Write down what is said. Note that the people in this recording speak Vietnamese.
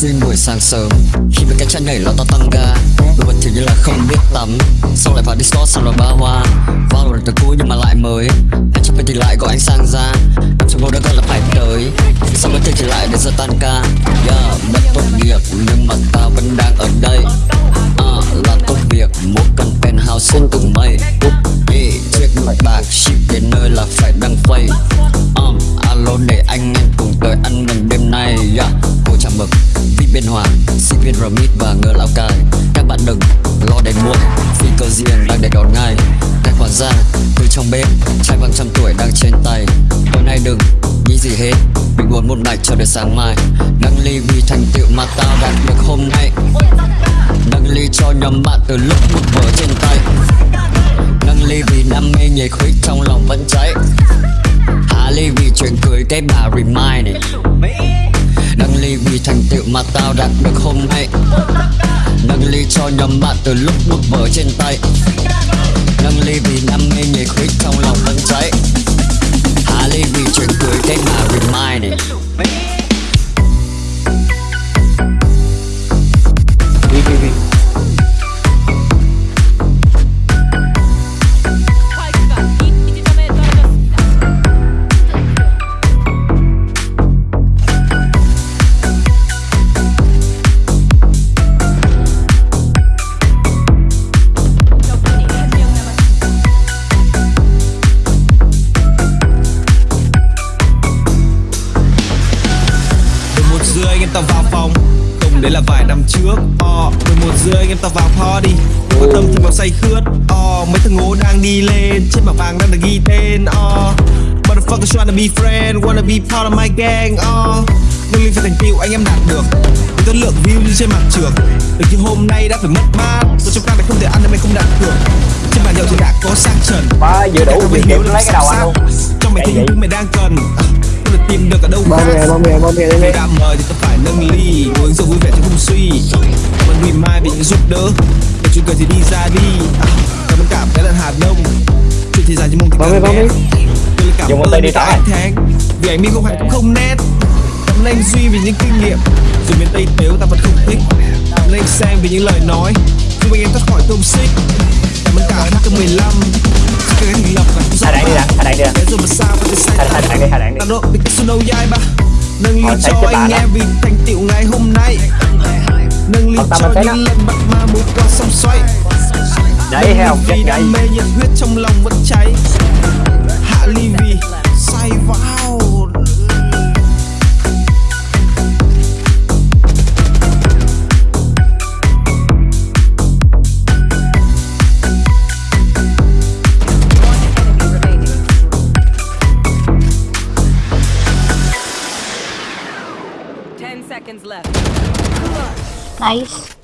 Kerosene buổi sáng sớm. Khi mấy cái chân nhảy lo to tăng ga, Đôi vật thì như là không biết tắm. Xong lại vào Discord xong rồi ba hoa. Vào rồi từ cũ nhưng mà lại mới. Anh chụp thì lại gọi anh sang ra. Em trong vô đã gọi là phải Promise và ngờ lão Cai Các bạn đừng lo đến muộn Vì cơ riêng đang để đón ngay. Tài khoản ra từ trong bếp Trai bằng trăm tuổi đang trên tay. Hôm nay đừng nghĩ gì hết, Mình buồn một ngày cho đến sáng mai. Đăng ly vì thành tựu mà tao đạt được hôm nay. Đăng ly cho nhóm bạn từ lúc một vở trên tay. Đăng ly vì đam mê nhiệt huyết trong lòng vẫn cháy. Hà ly vì chuyện cười cái bà remind it ly vì thành tựu mà tao đạt được hôm nay. Nâng ly cho nhóm bạn từ lúc bước vở trên tay. Tao vào phòng. Không đấy là vài năm trước. Ờ, mười một rưỡi anh em tao vào party Có tâm thì vào say khướt. Ờ, mấy thằng ngố đang đi lên. Trên bảng vàng đang được ghi tên. Ờ, motherfuckers wanna be friend Wanna be part of my gang. Ờ, nâng lên phải thành tựu anh em đạt được. Với tất lượng view như trên mặt trường. Được như hôm nay đã phải mất mát. Rồi trong ca này không thể ăn nên mày không đạt được. Trên bàn nhậu thì đã có sang trần. Ba vừa đủ việc là lấy cái đầu anh luôn. Trong mày thấy thứ mày đang cần Không được tìm được ở đâu bao bìa bao bìa khi đây đã mời thì ta phải nâng ly uống rượu vui vẻ chứ không suy. Cảm ơn ngày mai vì những giúp đỡ để chuyện cười thì đi ra đi. À, cảm ơn cả cái lần hà đông. Chuyện thì dài như mông thì bìa. tôi là cảm Dùng tay đi tháng vì anh mi không phải cũng không nét. Cảm ơn anh duy vì những kinh nghiệm. Dù miền tây tếu ta vẫn không thích. Cảm ơn anh sang vì những lời nói. Giúp anh em thoát khỏi công xích. Cảm ơn cả HK15 cái thành lập và Hai đạn đi đã, hai đạn đi đã. Hai đạn đi, hai đạn đi. Nâng ly cho anh em vì thành tựu ngày hôm nay. Nâng ly cho những lần bắt ma move qua sông xoay. Đấy vì chết đam gậy mê nhiệt huyết trong lòng vẫn cháy Ten seconds left. Nice.